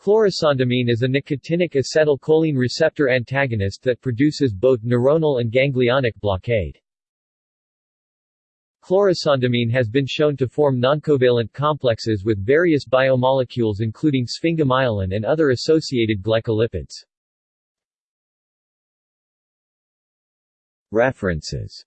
Chlorisondamine is a nicotinic acetylcholine receptor antagonist that produces both neuronal and ganglionic blockade. Chlorisondamine has been shown to form noncovalent complexes with various biomolecules including sphingomyelin and other associated glycolipids. References